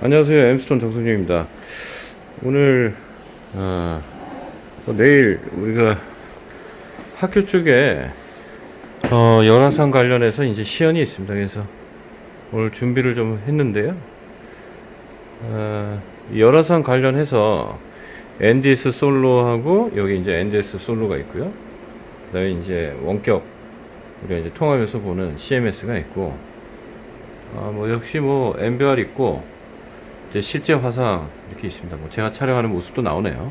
안녕하세요. 엠스톤 정승준입니다. 오늘 어, 뭐 내일 우리가 학교 쪽에 어, 열화상 관련해서 이제 시연이 있습니다. 그래서 오늘 준비를 좀 했는데요. 어, 이 열화상 관련해서 NDS 솔로하고 여기 이제 NDS 솔로가 있고요. 그 다음에 이제 원격 우리가 이제 통합해서 보는 CMS가 있고 아, 뭐 역시 뭐 MBR 있고 이제 실제 화상 이렇게 있습니다. 뭐 제가 촬영하는 모습도 나오네요.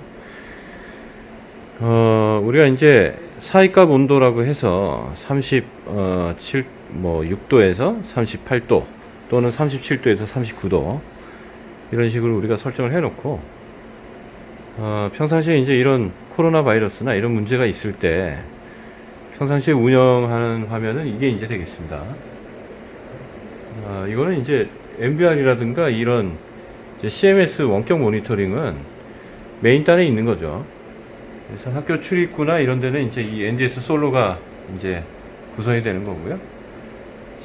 어, 우리가 이제 사이값 온도라고 해서 37, 뭐 6도에서 38도 또는 37도에서 39도 이런 식으로 우리가 설정을 해놓고 어, 평상시에 이제 이런 코로나 바이러스나 이런 문제가 있을 때 평상시에 운영하는 화면은 이게 이제 되겠습니다. 어, 이거는 이제 MBR이라든가 이런 CMS 원격 모니터링은 메인단에 있는 거죠. 그래서 학교 출입구나 이런 데는 이제 이 NDS 솔로가 이제 구성이 되는 거고요.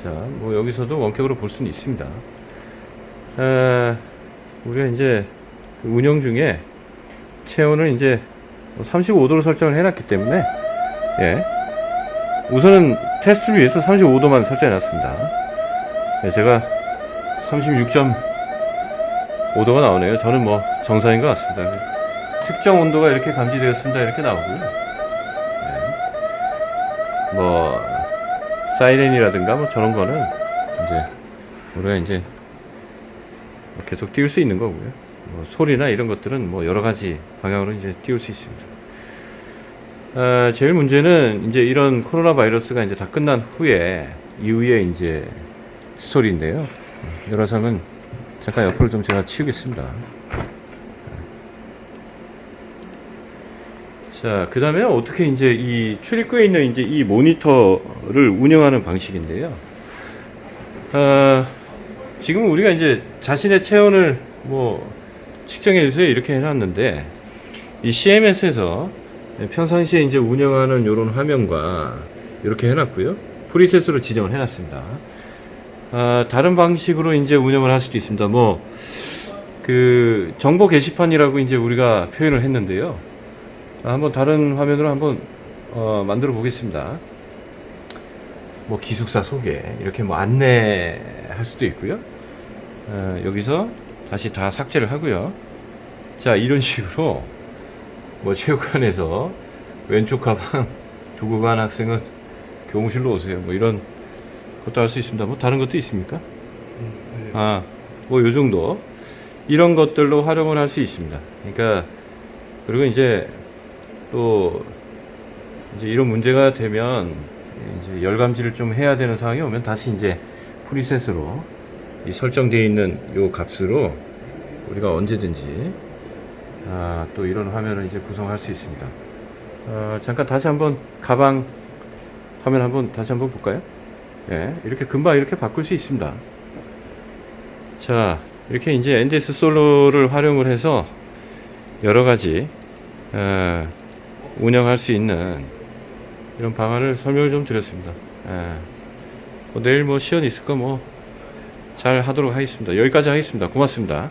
자, 뭐 여기서도 원격으로 볼 수는 있습니다. 에, 우리가 이제 그 운영 중에 체온을 이제 35도로 설정을 해놨기 때문에 예. 우선은 테스트를 위해서 35도만 설정해 놨습니다. 네, 제가 36.5도가 나오네요. 저는 뭐 정상인 것 같습니다. 특정 온도가 이렇게 감지되었습니다. 이렇게 나오고요. 네. 뭐 사이렌이라든가 뭐 저런 거는 이제 우리가 이제 계속 띄울 수 있는 거고요. 뭐 소리나 이런 것들은 뭐 여러 가지 방향으로 이제 띄울 수 있습니다. 아, 제일 문제는 이제 이런 코로나 바이러스가 이제 다 끝난 후에 이후에 이제 스토리인데요. 열화상은 잠깐 옆으로 좀 제가 치우겠습니다. 자, 그 다음에 어떻게 이제 이 출입구에 있는 이제 이 모니터를 운영하는 방식인데요. 아, 지금 우리가 이제 자신의 체온을 뭐 측정해 주세요 이렇게 해놨는데 이 CMS에서 평상시에 이제 운영하는 이런 화면과 이렇게 해놨고요. 프리셋으로 지정을 해놨습니다. 아, 다른 방식으로 이제 운영을 할 수도 있습니다. 뭐, 그, 정보 게시판이라고 이제 우리가 표현을 했는데요. 아, 한번 다른 화면으로 한번, 어, 만들어 보겠습니다. 뭐, 기숙사 소개, 이렇게 뭐, 안내할 수도 있고요. 어, 여기서 다시 다 삭제를 하고요. 자, 이런 식으로, 뭐, 체육관에서 왼쪽 가방 두고 간 학생은 교무실로 오세요. 뭐, 이런 것도 할수 있습니다. 뭐 다른 것도 있습니까? 아, 뭐 요 정도 이런 것들로 활용을 할 수 있습니다. 그러니까 그리고 이제 또 이제 이런 문제가 되면 이제 열감지를 좀 해야 되는 상황이 오면 다시 이제 프리셋으로 이 설정되어 있는 요 값으로 우리가 언제든지 아, 또 이런 화면을 이제 구성할 수 있습니다. 어, 잠깐 다시 한번 가방 화면 한번 다시 한번 볼까요? 예, 이렇게 금방 이렇게 바꿀 수 있습니다. 자, 이렇게 이제 NDS 솔로를 활용을 해서 여러 가지 어, 운영할 수 있는 이런 방안을 설명을 좀 드렸습니다. 예, 뭐 내일 뭐 시연 있을까 뭐잘 하도록 하겠습니다. 여기까지 하겠습니다. 고맙습니다.